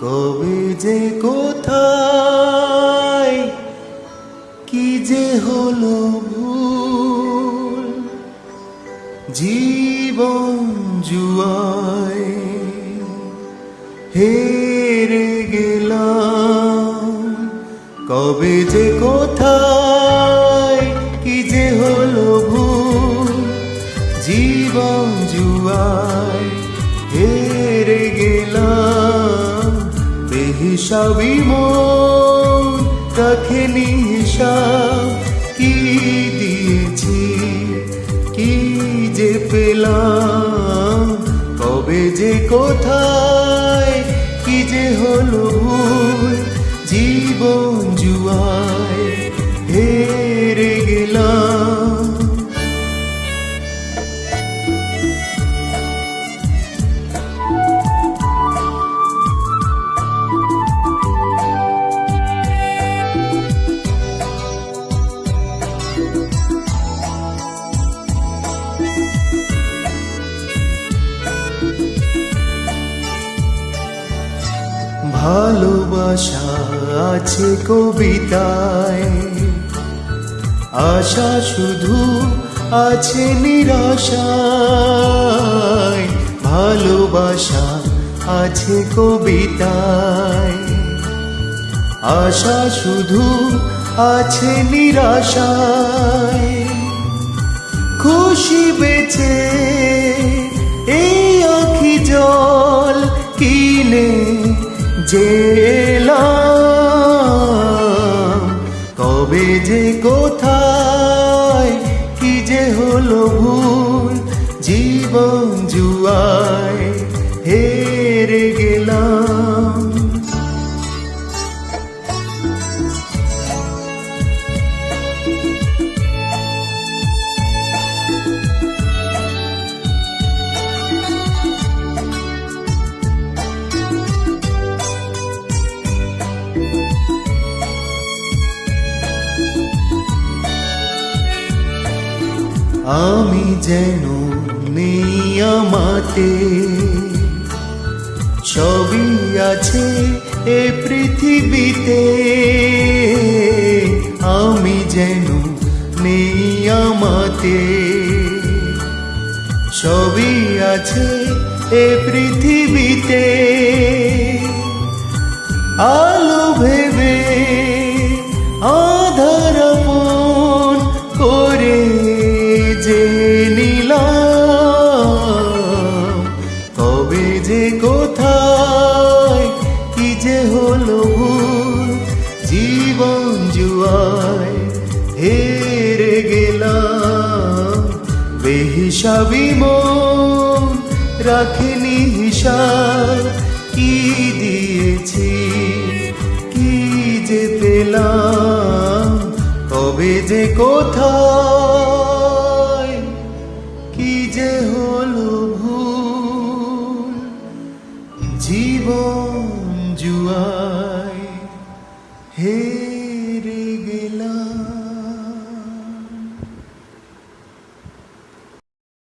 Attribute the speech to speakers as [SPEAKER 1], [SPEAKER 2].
[SPEAKER 1] কবে যে জীবন জুয়ায় হেরে গেলাম। কবে যে কোথায়, কি যে হলো ভুল। জীবন জুয়ায় হেরে গেলাম। বেহিসাবি মন, রাখেনি হিসাব, কি দিয়েছি? যে পেলাম কবে যে কোথায় কি যে হলো জীবন জুয়ায় ভালোবাসা আছে কবিতায়। আশা শুধু আছে নিরাশায়। ভালোবাসা আছে কবিতায়। আশা শুধু আছে নিরাশায়। খুশি বেছে যে আমি যেন নেই আমাতে সবই আছে এ পৃথিবীতে, আমি যেন নেই আমাতে সবই আছে এ পৃথিবীতে, আলো বেহিসাবি মন রাখেনি হিসাব কি দিয়েছি? কি যে পেলাম? কবে যে কোথায়? কি যে হলো ভুল? জীবন জুয়ায় হে